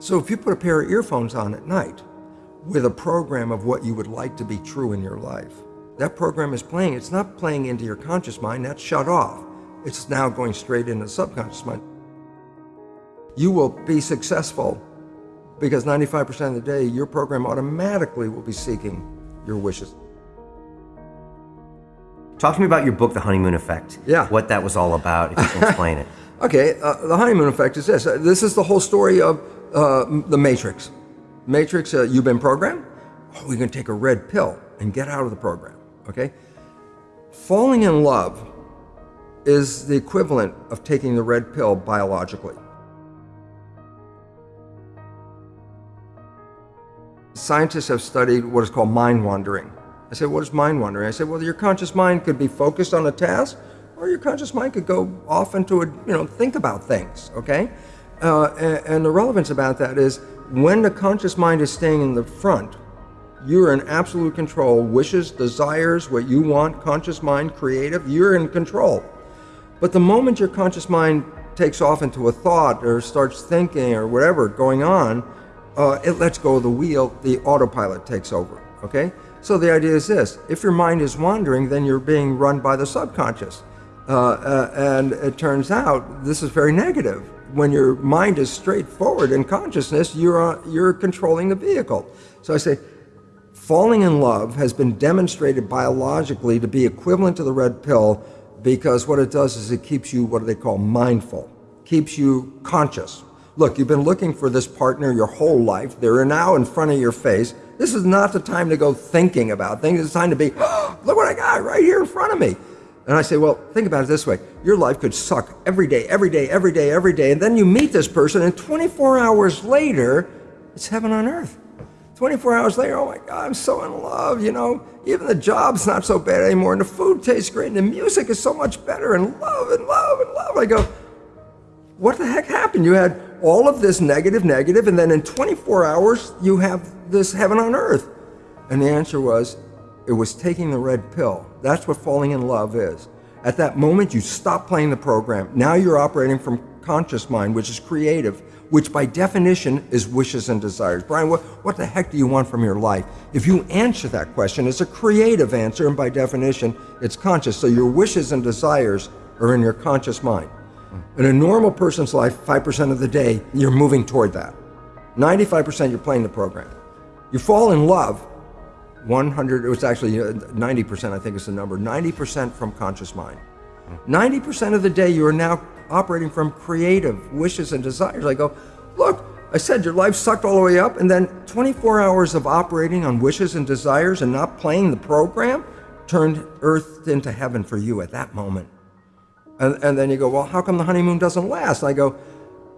So if you put a pair of earphones on at night with a program of what you would like to be true in your life, that program is playing. It's not playing into your conscious mind, that's shut off. It's now going straight into the subconscious mind. You will be successful because 95% of the day, your program automatically will be seeking your wishes. Talk to me about your book, The Honeymoon Effect. Yeah. What that was all about, if you can explain it. Okay, uh, the honeymoon effect is this. Uh, this is the whole story of uh, the Matrix. Matrix, uh, you've been programmed. Oh, going to take a red pill and get out of the program. Okay? Falling in love is the equivalent of taking the red pill biologically. Scientists have studied what is called mind wandering. I said, what is mind wandering? I said, well, your conscious mind could be focused on a task, or your conscious mind could go off into a, you know, think about things, okay? Uh, and, and the relevance about that is when the conscious mind is staying in the front, you're in absolute control. Wishes, desires, what you want, conscious mind, creative, you're in control. But the moment your conscious mind takes off into a thought or starts thinking or whatever going on, uh, it lets go of the wheel, the autopilot takes over, okay? So the idea is this, if your mind is wandering, then you're being run by the subconscious. Uh, uh, and it turns out this is very negative. When your mind is straightforward in consciousness, you're, uh, you're controlling the vehicle. So I say, falling in love has been demonstrated biologically to be equivalent to the red pill because what it does is it keeps you what do they call mindful, keeps you conscious. Look, you've been looking for this partner your whole life. They're now in front of your face. This is not the time to go thinking about things. It's time to be, oh, look what I got right here in front of me. And I say, well, think about it this way. Your life could suck every day, every day, every day, every day. And then you meet this person, and 24 hours later, it's heaven on earth. 24 hours later, oh my God, I'm so in love, you know. Even the job's not so bad anymore, and the food tastes great, and the music is so much better, and love, and love, and love. I go, what the heck happened? You had all of this negative, negative, and then in 24 hours, you have this heaven on earth. And the answer was, it was taking the red pill. That's what falling in love is. At that moment, you stop playing the program. Now you're operating from conscious mind, which is creative, which by definition is wishes and desires. Brian, what, what the heck do you want from your life? If you answer that question, it's a creative answer, and by definition, it's conscious. So your wishes and desires are in your conscious mind. In a normal person's life, 5% of the day, you're moving toward that. 95% you're playing the program. You fall in love, 100, it was actually 90%, uh, I think is the number, 90% from conscious mind. 90% of the day you are now operating from creative wishes and desires. I go, look, I said your life sucked all the way up, and then 24 hours of operating on wishes and desires and not playing the program turned earth into heaven for you at that moment. And, and then you go, well, how come the honeymoon doesn't last? I go,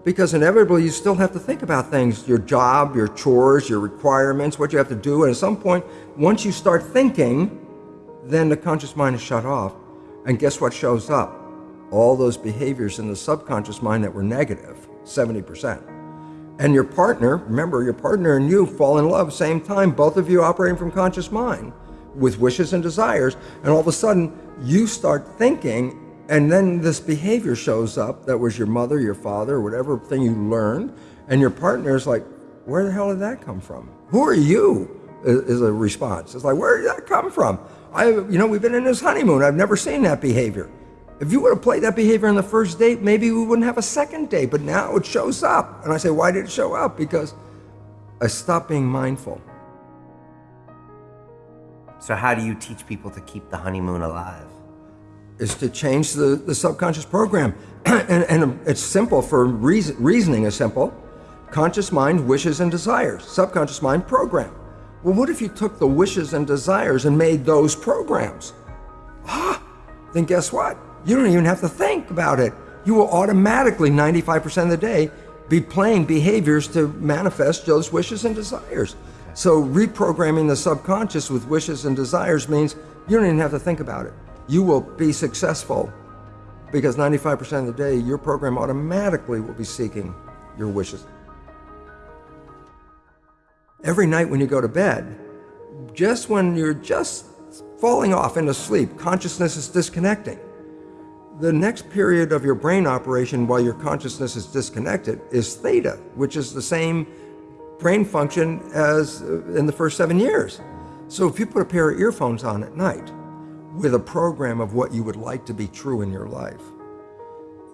because inevitably you still have to think about things, your job, your chores, your requirements, what you have to do. And at some point, once you start thinking, then the conscious mind is shut off. And guess what shows up? All those behaviors in the subconscious mind that were negative, 70%. And your partner, remember, your partner and you fall in love same time, both of you operating from conscious mind with wishes and desires. And all of a sudden, you start thinking and then this behavior shows up that was your mother, your father, whatever thing you learned, and your partner is like, where the hell did that come from? Who are you? Is a response. It's like, where did that come from? I, you know, we've been in this honeymoon. I've never seen that behavior. If you would have played that behavior on the first date, maybe we wouldn't have a second date. But now it shows up, and I say, why did it show up? Because I stopped being mindful. So how do you teach people to keep the honeymoon alive? Is to change the, the subconscious program. and, and, it's simple for reason, reasoning is simple. Conscious mind, wishes and desires. Subconscious mind, program. Well, what if you took the wishes and desires and made those programs? Ah, then guess what? You don't even have to think about it. You will automatically, 95% of the day, be playing behaviors to manifest those wishes and desires. So reprogramming the subconscious with wishes and desires means you don't even have to think about it you will be successful because 95% of the day, your program automatically will be seeking your wishes. Every night when you go to bed, just when you're just falling off into sleep, consciousness is disconnecting. The next period of your brain operation while your consciousness is disconnected is theta, which is the same brain function as uh, in the first seven years. So if you put a pair of earphones on at night with a program of what you would like to be true in your life,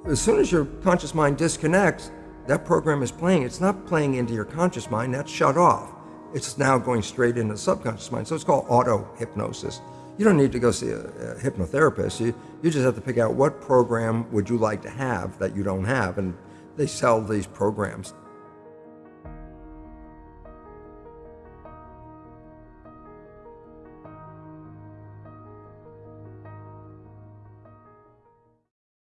as soon as your conscious mind disconnects, that program is playing. It's not playing into your conscious mind, that's shut off. It's now going straight into the subconscious mind. So it's called auto hypnosis. You don't need to go see a, a hypnotherapist. You, you just have to pick out what program would you like to have that you don't have. And they sell these programs